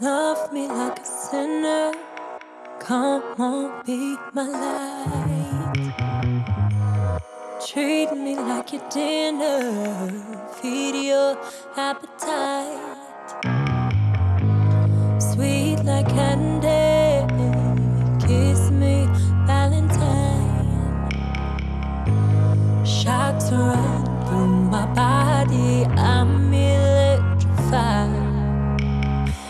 Love me like a sinner. Come on, be my light. Treat me like your dinner. Feed your appetite. Sweet like candy. Kiss me, Valentine. Shocks run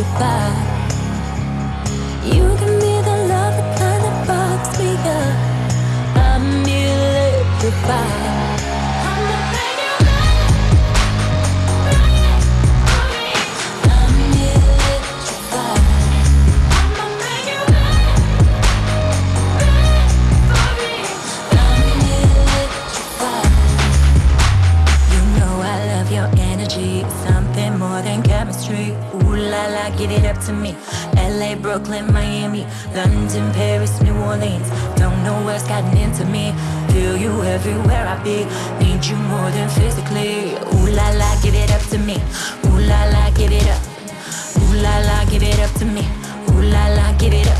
electrified. You give me the love that kind of bugs me up. I'm electrified. Something more than chemistry. La la, give it up to me. LA, Brooklyn, Miami, London, Paris, New Orleans. Don't know what's gotten into me. Feel you everywhere I be. Need you more than physically. Ooh la la, give it up to me. Ooh la la, give it up. Ooh la la, give it up to me. Ooh la la, give it up.